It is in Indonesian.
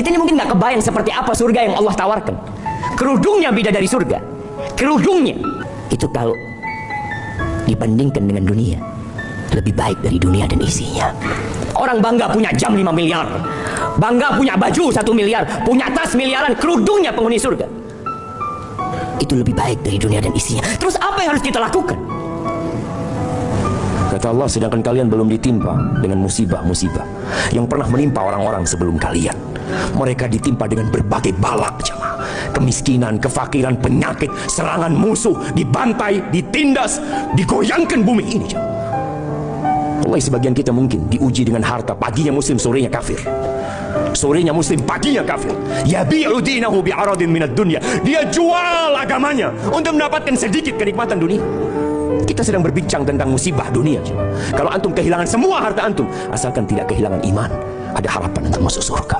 Kita ini mungkin nggak kebayang seperti apa surga yang Allah tawarkan. Kerudungnya beda dari surga. Kerudungnya itu kalau dibandingkan dengan dunia lebih baik dari dunia dan isinya. Orang bangga punya jam 5 miliar, bangga punya baju 1 miliar, punya tas miliaran, kerudungnya penghuni surga. Itu lebih baik dari dunia dan isinya. Terus apa yang harus kita lakukan? Kata Allah, sedangkan kalian belum ditimpa dengan musibah-musibah yang pernah menimpa orang-orang sebelum kalian. Mereka ditimpa dengan berbagai balak, jemaah. Kemiskinan, kefakiran, penyakit, serangan musuh, dibantai, ditindas, digoyangkan bumi ini, jemaah. Allah sebagian kita mungkin diuji dengan harta, paginya muslim, sorenya kafir. Sorenya muslim, paginya kafir. Yabi'u dinahu bi'aradin minad dunya. Dia jual agamanya untuk mendapatkan sedikit kenikmatan dunia. Kita sedang berbincang tentang musibah dunia. Kalau antum kehilangan semua harta antum, asalkan tidak kehilangan iman, ada harapan untuk masuk surga.